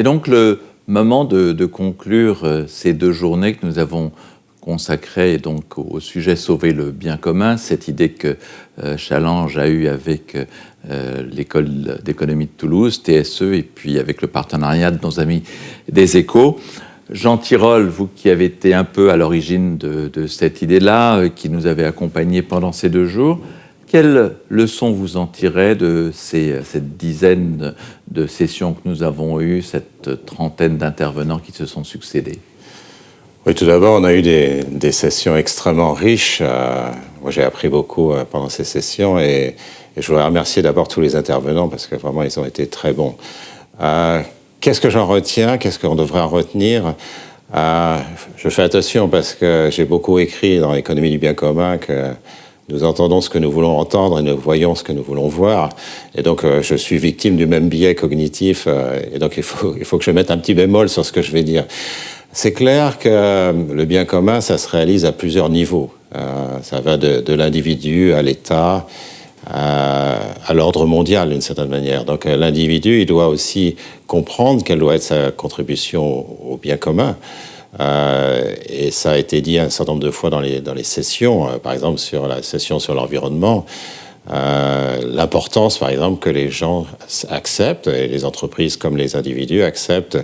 C'est donc le moment de, conclure euh, ces deux journées que nous avons consacrées au sujet Sauver le bien commun, cette idée que euh, Challenge a eue avec euh, l'école d'économie de Toulouse, TSE, et puis avec le partenariat de nos amis des échos. Jean Tirole, vous qui avez été un peu à l'origine de, cette idée-là, qui nous avez accompagnés pendant ces deux jours, quelles leçons vous en tirez de cette dizaine de sessions que nous avons eues, cette trentaine d'intervenants qui se sont succédés? Oui, tout d'abord, on a eu des, sessions extrêmement riches. Euh, moi, j'ai appris beaucoup euh, pendant ces sessions et, je voudrais remercier d'abord tous les intervenants parce que vraiment, ils ont été très bons. Euh, qu'est-ce que j'en retiens? Qu'est-ce qu'on devrait en retenir? Je fais attention parce que j'ai beaucoup écrit dans l'économie du bien commun que nous entendons ce que nous voulons entendre et nous voyons ce que nous voulons voir. Et donc, euh, je suis victime du même biais cognitif. Euh, et donc, il faut, il faut que je mette un petit bémol sur ce que je vais dire. C'est clair que euh, le bien commun, ça se réalise à plusieurs niveaux. ça va de, de l'individu à l'État, à l'ordre mondial d'une certaine manière. Donc l'individu, il doit aussi comprendre quelle doit être sa contribution au bien commun. Euh, et ça a été dit un certain nombre de fois dans les, dans les sessions, euh, par exemple sur la session sur l'environnement. Euh, l'importance, par exemple, que les gens acceptent, et les entreprises comme les individus acceptent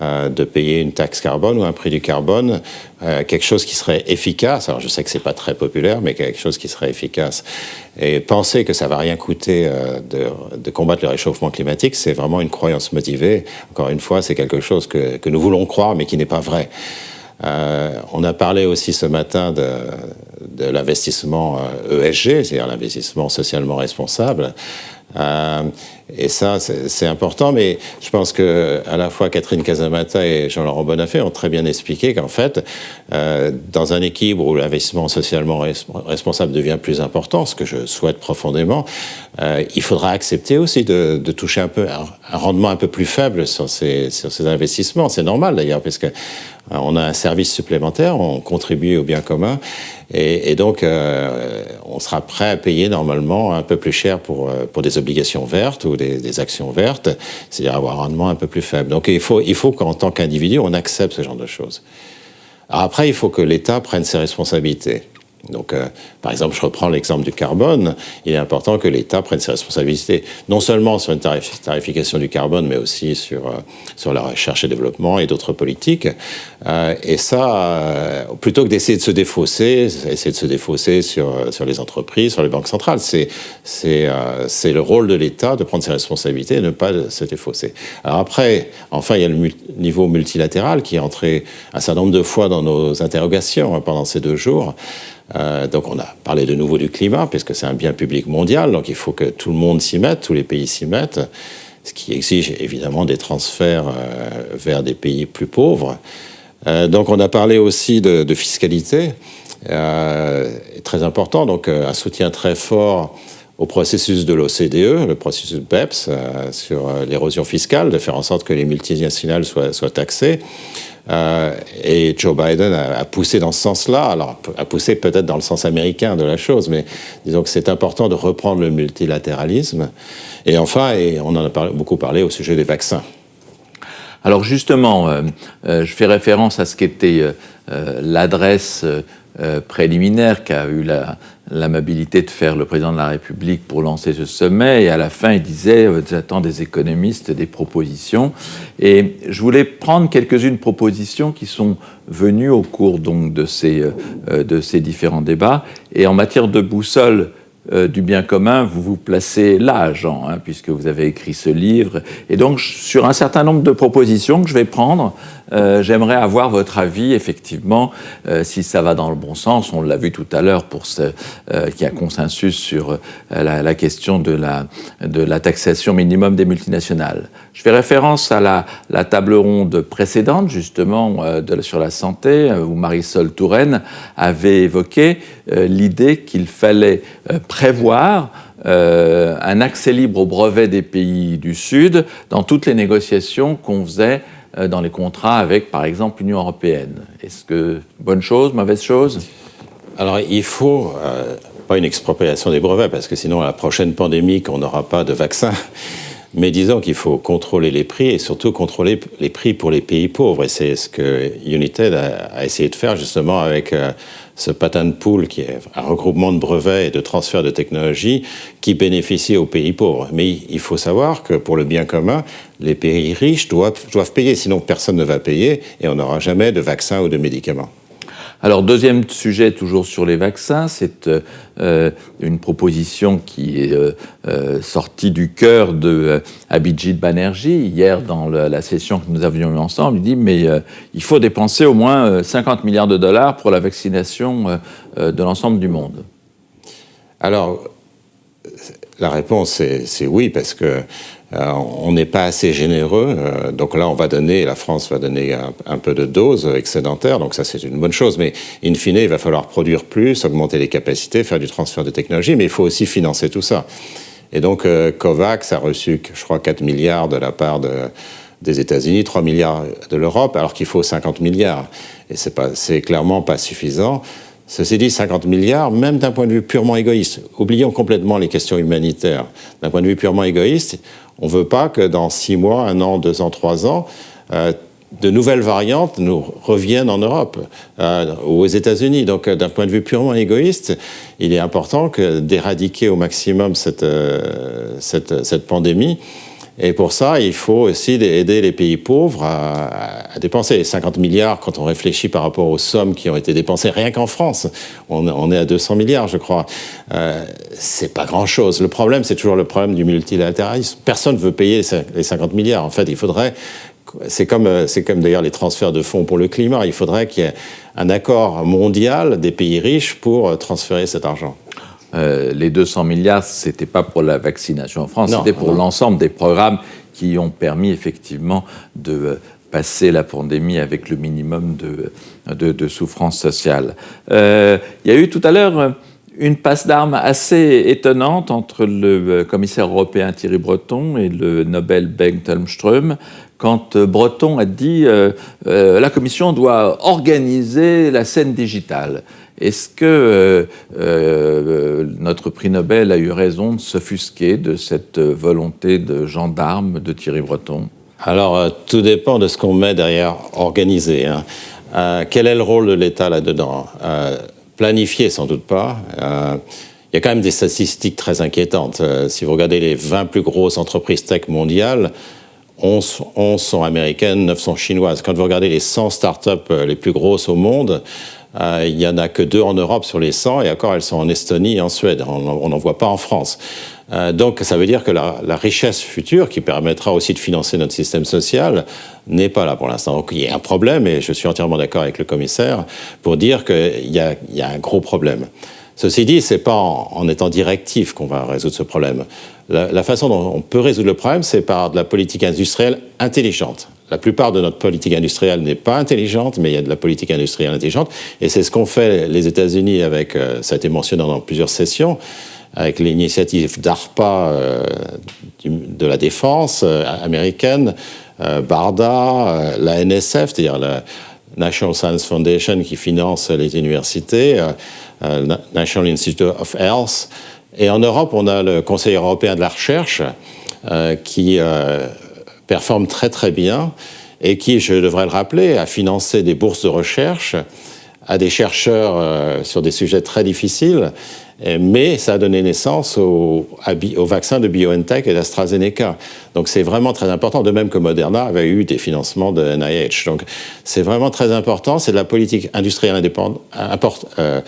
euh, de payer une taxe carbone ou un prix du carbone, euh, quelque chose qui serait efficace. Alors je sais que c'est pas très populaire, mais quelque chose qui serait efficace. Et penser que ça va rien coûter de, combattre le réchauffement climatique, c'est vraiment une croyance motivée. Encore une fois, c'est quelque chose que, nous voulons croire, mais qui n'est pas vrai. On a parlé aussi ce matin de, de l'investissement ESG, euh, e c'est-à-dire l'investissement socialement responsable. Euh, et ça, c'est important, mais je pense que à la fois Catherine Casamata et Jean-Laurent Bonafé ont très bien expliqué qu'en fait, euh, dans un équilibre où l'investissement socialement responsable devient plus important, ce que je souhaite profondément, euh, il faudra accepter aussi de, toucher un peu un, rendement un peu plus faible sur ces, investissements. C'est normal d'ailleurs, parce que euh, on a un service supplémentaire, on contribue au bien commun, et, donc on sera prêt à payer normalement un peu plus cher pour, des obligations vertes des, actions vertes, c'est-à-dire avoir un rendement un peu plus faible. Donc il faut, il faut qu'en tant qu'individu, on accepte ce genre de choses. Après, il faut que l'État prenne ses responsabilités. Donc, euh, par exemple, je reprends l'exemple du carbone. Il est important que l'État prenne ses responsabilités, non seulement sur une tarification du carbone, mais aussi sur, euh, sur la recherche et développement et d'autres politiques. Euh, et ça, plutôt que d'essayer de se défausser, essayer de se défausser sur, sur les entreprises, sur les banques centrales, c'est c'est le rôle de l'État de prendre ses responsabilités et ne pas se défausser. Alors après, enfin, il y a le niveau multilatéral qui est entré un certain nombre de fois dans nos interrogations hein, pendant ces deux jours. Euh, donc on a parlé de nouveau du climat, puisque c'est un bien public mondial, donc il faut que tout le monde s'y mette, tous les pays s'y mettent, ce qui exige évidemment des transferts euh, vers des pays plus pauvres. Euh, donc on a parlé aussi de, de fiscalité, très important, donc un soutien très fort au processus de l'OCDE, le processus BEPS, sur l'érosion fiscale, de faire en sorte que les multinationales soient, taxées. Euh, et Joe Biden a, poussé dans ce sens-là, alors a poussé peut-être dans le sens américain de la chose, mais disons que c'est important de reprendre le multilatéralisme. Et enfin, et on en a beaucoup parlé au sujet des vaccins. Alors justement, euh, euh, je fais référence à ce qu'était l'adresse préliminaire qu'a eu la, l'amabilité de faire le président de la République pour lancer ce sommet. Et à la fin, il disait euh, J'attends des économistes des propositions. Et je voulais prendre quelques-unes propositions qui sont venues au cours donc, de, ces, euh, de ces différents débats. Et en matière de boussole, euh, du bien commun, vous vous placez là, Jean, hein, puisque vous avez écrit ce livre. Et donc, sur un certain nombre de propositions que je vais prendre, euh, j'aimerais avoir votre avis, effectivement, euh, si ça va dans le bon sens. On l'a vu tout à l'heure pour ce qu'il y a consensus sur la, question de la, de la taxation minimum des multinationales. Je fais référence à la, table ronde précédente, justement, sur la santé, où Marisol Touraine avait évoqué l'idée qu'il fallait prévoir euh, un accès libre au brevet des pays du Sud dans toutes les négociations qu'on faisait euh, dans les contrats avec, par exemple, l'Union européenne. Est-ce que bonne chose, mauvaise chose? Alors, il faut euh, pas une expropriation des brevets, parce que sinon, à la prochaine pandémie, on n'aura pas de vaccin. Mais disons qu'il faut contrôler les prix et surtout contrôler les prix pour les pays pauvres. Et c'est ce que United a, essayé de faire justement avec euh, ce patent pool qui est un regroupement de brevets et de transferts de technologies qui bénéficie aux pays pauvres. Mais il faut savoir que pour le bien commun, les pays riches doivent, doivent payer, sinon personne ne va payer et on n'aura jamais de vaccins ou de médicaments. Alors, deuxième sujet, toujours sur les vaccins, c'est euh, une proposition qui est euh, euh, sortie du cœur de Abhijit Banerjee. Hier, dans la session que nous avions eue ensemble, il dit Mais il faut dépenser au moins 50 milliards de dollars pour la vaccination de l'ensemble du monde. Alors, la réponse, c'est oui, parce que euh, on n'est pas assez généreux. Euh, donc là, on va donner, la France va donner un, peu de doses excédentaires, donc ça c'est une bonne chose. Mais in fine, il va falloir produire plus, augmenter les capacités, faire du transfert de technologie, mais il faut aussi financer tout ça. Et donc euh, COVAX a reçu, je crois, 4 milliards de la part des États-Unis, 3 milliards de l'Europe, alors qu'il faut 50 milliards. Et c'est clairement pas suffisant. Ceci dit, 50 milliards, même d'un point de vue purement égoïste, oublions complètement les questions humanitaires. D'un point de vue purement égoïste, on ne veut pas que dans six mois, un an, deux ans, trois ans, euh, de nouvelles variantes nous reviennent en Europe euh, ou aux États-Unis. Donc, euh, d'un point de vue purement égoïste, il est important d'éradiquer au maximum cette, cette pandémie et pour ça, il faut aussi aider les pays pauvres à, dépenser 50 milliards quand on réfléchit par rapport aux sommes qui ont été dépensées rien qu'en France. On, est à 200 milliards, je crois. Euh, c'est pas grand-chose. Le problème, c'est toujours le problème du multilatéralisme. Personne ne veut payer les 50 milliards. En fait, il faudrait c'est comme, c'est comme d'ailleurs les transferts de fonds pour le climat. Il faudrait qu'il y ait un accord mondial des pays riches pour transférer cet argent. Euh, les 200 milliards, ce n'était pas pour la vaccination en France, c'était pour l'ensemble des programmes qui ont permis effectivement de euh, passer la pandémie avec le minimum de, de, souffrance sociale. Euh, il y a eu tout à l'heure une passe d'armes assez étonnante entre le commissaire européen Thierry Breton et le Nobel Bengt Holmström quand Breton a dit la Commission doit organiser la scène digitale. Est-ce que euh, euh, notre prix Nobel a eu raison de s'offusquer de cette volonté de gendarme de Thierry Breton? Alors, euh, tout dépend de ce qu'on met derrière organiser. Hein. quel est le rôle de l'État là-dedans? Planifier, sans doute pas. Il y a quand même des statistiques très inquiétantes. si vous regardez les 20 plus grosses entreprises tech mondiales, 11, 11 sont américaines, 9 sont chinoises. Quand vous regardez les 100 startups les plus grosses au monde, euh, il n'y en a que deux en Europe sur les 100, et encore, elles sont en Estonie et en Suède. On n'en voit pas en France. Euh, donc, ça veut dire que la, richesse future, qui permettra aussi de financer notre système social, n'est pas là pour l'instant. Donc, il y a un problème, et je suis entièrement d'accord avec le commissaire, pour dire qu'il y, a, un gros problème. Ceci dit, ce n'est pas en, étant directif qu'on va résoudre ce problème. la façon dont on peut résoudre le problème, c'est par de la politique industrielle intelligente. La plupart de notre politique industrielle n'est pas intelligente, mais il y a de la politique industrielle intelligente. Et c'est ce qu'ont fait les États-Unis avec, euh, ça a été mentionné dans plusieurs sessions, avec l'initiative DARPA euh, de la défense euh, américaine, BARDA, la NSF, c'est-à-dire la National Science Foundation qui finance les universités, National Institute of Health. Et en Europe, on a le Conseil européen de la recherche qui performe très très bien et qui, je devrais le rappeler, a financé des bourses de recherche à des chercheurs euh, sur des sujets très difficiles, mais ça a donné naissance au, au vaccin de BioNTech et d'AstraZeneca. Donc c'est vraiment très important, de même que Moderna avait eu des financements de NIH. Donc c'est vraiment très important, c'est de la politique industrielle indépendante, euh,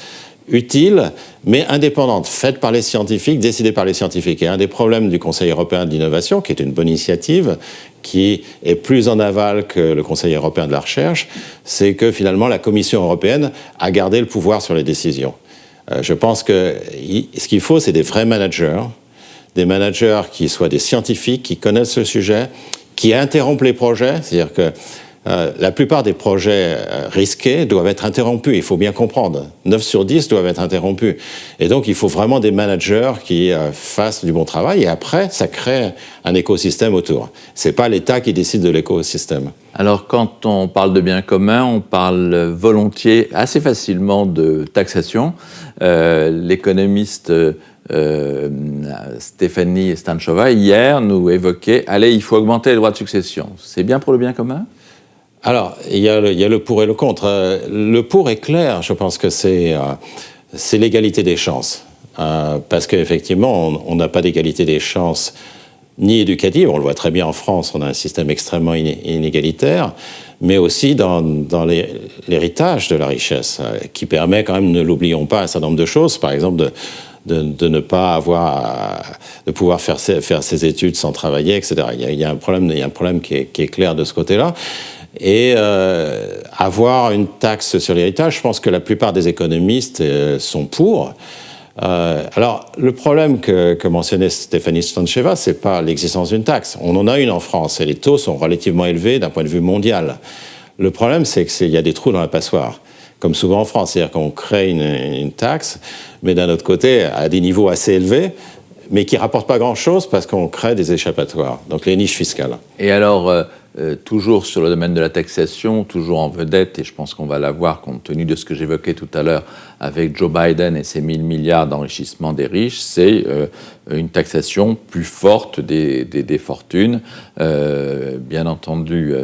utile, mais indépendante, faite par les scientifiques, décidée par les scientifiques. Et un des problèmes du Conseil européen de l'innovation, qui est une bonne initiative, qui est plus en aval que le Conseil européen de la recherche, c'est que finalement la Commission européenne a gardé le pouvoir sur les décisions. Euh, je pense que ce qu'il faut, c'est des vrais managers, des managers qui soient des scientifiques, qui connaissent le sujet, qui interrompent les projets, c'est-à-dire que euh, la plupart des projets euh, risqués doivent être interrompus, il faut bien comprendre. 9 sur 10 doivent être interrompus. Et donc, il faut vraiment des managers qui euh, fassent du bon travail et après, ça crée un écosystème autour. Ce n'est pas l'État qui décide de l'écosystème. Alors, quand on parle de biens communs, on parle volontiers, assez facilement de taxation. L'économiste Stéphanie Stanchova, hier, nous évoquait, allez, il faut augmenter les droits de succession. C'est bien pour le bien commun? Alors, il y, a le, pour et le contre. Le pour est clair, je pense que c'est l'égalité des chances. parce qu'effectivement, on n'a pas d'égalité des chances ni éducative, on le voit très bien en France, on a un système extrêmement inégalitaire, mais aussi dans, l'héritage de la richesse, euh, qui permet quand même, ne l'oublions pas, un certain nombre de choses, par exemple de, ne pas avoir, de pouvoir faire ses, faire ses études sans travailler, etc. Il y a, un, problème, il y a un problème qui est, clair de ce côté-là. Et euh, avoir une taxe sur l'héritage, je pense que la plupart des économistes euh, sont pour. Euh, alors, le problème que, mentionnait Stéphanie Stancheva, ce n'est pas l'existence d'une taxe. On en a une en France et les taux sont relativement élevés d'un point de vue mondial. Le problème, c'est qu'il y a des trous dans la passoire, comme souvent en France. C'est-à-dire qu'on crée une, taxe, mais d'un autre côté, à des niveaux assez élevés, mais qui ne rapportent pas grand-chose parce qu'on crée des échappatoires, donc les niches fiscales. Et alors, euh, toujours sur le domaine de la taxation, toujours en vedette, et je pense qu'on va la voir compte tenu de ce que j'évoquais tout à l'heure avec Joe Biden et ses 1000 milliards d'enrichissement des riches, c'est euh, une taxation plus forte des, fortunes. Euh, bien entendu,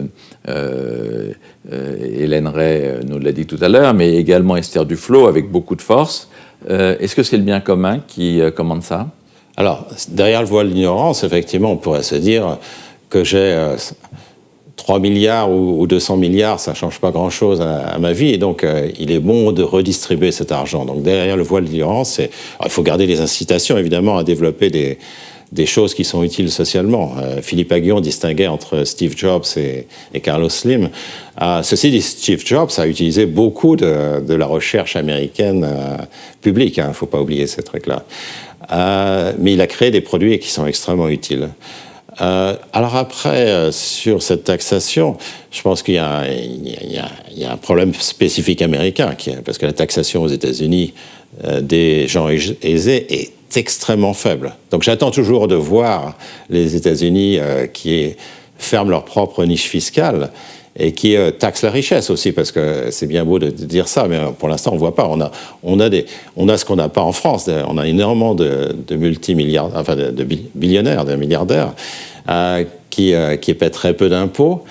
Hélène Ray nous l'a dit tout à l'heure, mais également Esther Duflo avec beaucoup de force. Est-ce que c'est le bien commun qui commande ça? Alors, derrière le voile d'ignorance, effectivement, on pourrait se dire que j'ai 3 milliards ou 200 milliards, ça ne change pas grand-chose à, ma vie. Et donc, euh, il est bon de redistribuer cet argent. Donc, derrière le voile d'ignorance, il faut garder les incitations, évidemment, à développer des, des choses qui sont utiles socialement. Euh, Philippe Aguillon distinguait entre Steve Jobs et, Carlos Slim. Euh, ceci dit, Steve Jobs a utilisé beaucoup de, de la recherche américaine publique, il hein, ne faut pas oublier ces trucs-là. mais il a créé des produits qui sont extrêmement utiles. Euh, alors après, euh, sur cette taxation, je pense qu'il y, y, a un problème spécifique américain, qui parce que la taxation aux États-Unis euh, des gens aisés est extrêmement faible. Donc j'attends toujours de voir les États-Unis qui ferment leur propre niche fiscale et qui taxent la richesse aussi, parce que c'est bien beau de, dire ça, mais pour l'instant, on ne voit pas. On a, on a, des, on a ce qu'on n'a pas en France. On a énormément de, de multimilliardaires, enfin de, de billionnaires, de milliardaires, euh, qui, euh, qui paient très peu d'impôts.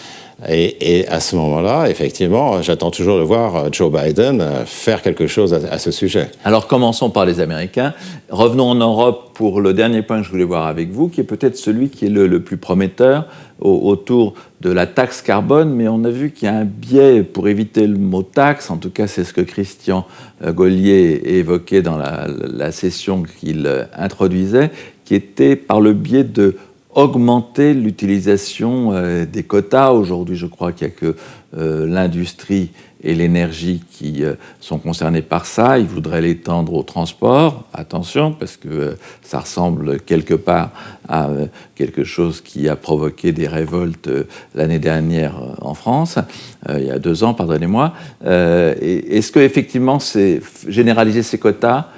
Et, à ce moment-là, effectivement, j'attends toujours de voir euh, Joe Biden faire quelque chose à, ce sujet. Alors commençons par les Américains. Revenons en Europe pour le dernier point que je voulais voir avec vous, qui est peut-être celui qui est le, plus prometteur autour de la taxe carbone, mais on a vu qu'il y a un biais pour éviter le mot taxe, en tout cas c'est ce que Christian Gollier évoquait dans la session qu'il introduisait, qui était par le biais de augmenter l'utilisation euh, des quotas. Aujourd'hui, je crois qu'il n'y a que euh, l'industrie et l'énergie qui euh, sont concernés par ça. Ils voudraient l'étendre au transport. Attention, parce que ça ressemble quelque part à quelque chose qui a provoqué des révoltes l'année dernière en France, il y a deux ans, pardonnez-moi. Est-ce que effectivement, c'est généraliser ces quotas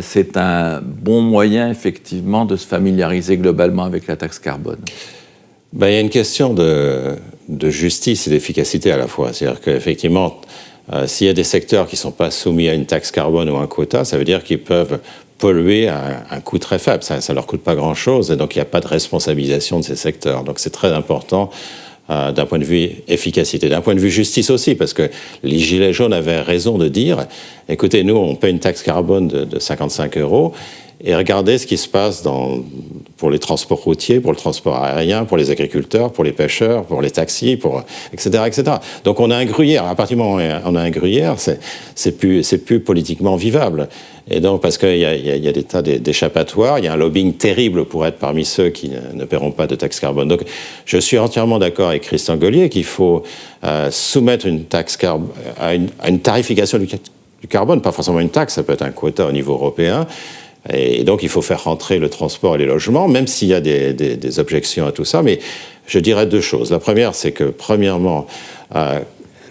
c'est un bon moyen, effectivement, de se familiariser globalement avec la taxe carbone ben, Il y a une question de, justice et d'efficacité à la fois. C'est-à-dire qu'effectivement, euh, s'il y a des secteurs qui ne sont pas soumis à une taxe carbone ou un quota, ça veut dire qu'ils peuvent polluer à un coût très faible. Ça ne leur coûte pas grand-chose et donc il n'y a pas de responsabilisation de ces secteurs. Donc c'est très important euh, d'un point de vue efficacité, d'un point de vue justice aussi, parce que les Gilets jaunes avaient raison de dire, écoutez, nous, on paie une taxe carbone de, de 55 euros, et regardez ce qui se passe dans, pour les transports routiers, pour le transport aérien, pour les agriculteurs, pour les pêcheurs, pour les taxis, pour, etc., etc. Donc on a un gruyère. À partir du moment où on a un gruyère, c'est plus, plus politiquement vivable. Et donc, parce qu'il y, a des tas d'échappatoires, il y a un lobbying terrible pour être parmi ceux qui ne, paieront pas de taxe carbone. Donc, je suis entièrement d'accord avec Christian Gollier qu'il faut euh, soumettre une taxe carbone à une, tarification du carbone, pas forcément une taxe, ça peut être un quota au niveau européen, et donc, il faut faire rentrer le transport et les logements, même s'il y a des, objections à tout ça. Mais je dirais deux choses. La première, c'est que, premièrement, euh,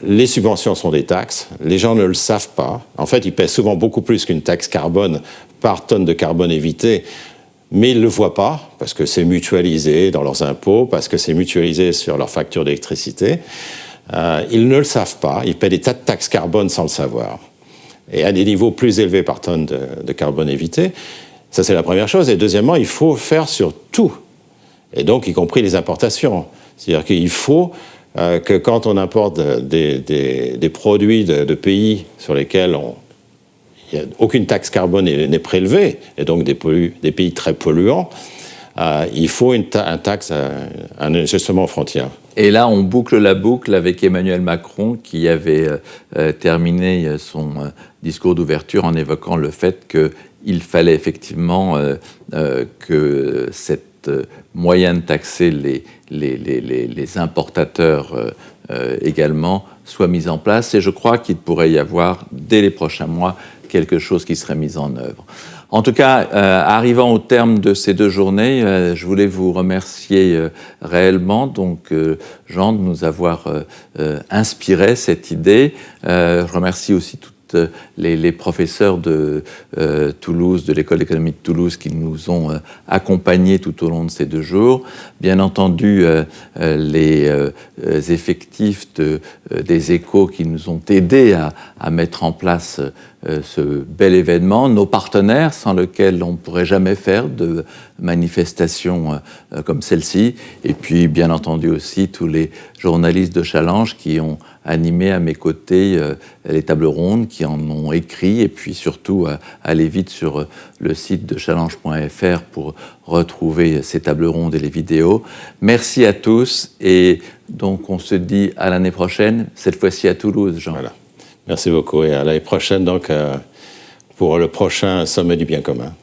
les subventions sont des taxes. Les gens ne le savent pas. En fait, ils paient souvent beaucoup plus qu'une taxe carbone par tonne de carbone évité. Mais ils ne le voient pas, parce que c'est mutualisé dans leurs impôts, parce que c'est mutualisé sur leur facture d'électricité. Euh, ils ne le savent pas. Ils paient des tas de taxes carbone sans le savoir et à des niveaux plus élevés par tonne de, carbone évité. Ça, c'est la première chose. Et deuxièmement, il faut faire sur tout, et donc y compris les importations. C'est-à-dire qu'il faut euh, que quand on importe des, des, produits de, pays sur lesquels on, aucune taxe carbone n'est prélevée, et donc des, des pays très polluants, euh, il faut une un taxe, un ajustement aux frontières. Et là, on boucle la boucle avec Emmanuel Macron qui avait euh, terminé son discours d'ouverture en évoquant le fait qu'il fallait effectivement que cette moyen de taxer les, les, importateurs euh, euh, également soient mis en place. Et je crois qu'il pourrait y avoir, dès les prochains mois, quelque chose qui serait mis en œuvre. En tout cas, euh, arrivant au terme de ces deux journées, je voulais vous remercier réellement, donc Jean, de nous avoir inspiré cette idée. je remercie aussi tout euh, les, professeurs de euh, Toulouse, de l'école d'économie de Toulouse, qui nous ont euh, accompagnés tout au long de ces deux jours. Bien entendu, les effectifs des échos qui nous ont aidés à, mettre en place ce bel événement, nos partenaires sans lesquels on ne pourrait jamais faire de manifestations comme celle-ci, et puis bien entendu aussi tous les journalistes de Challenge qui ont animé à mes côtés euh, les tables rondes, qui en ont écrit, et puis surtout euh, aller vite sur euh, le site de challenge.fr pour retrouver ces tables rondes et les vidéos. Merci à tous, et donc on se dit à l'année prochaine, cette fois-ci à Toulouse, Jean. Voilà. Merci beaucoup, et à l'année prochaine donc pour le prochain sommet du bien commun.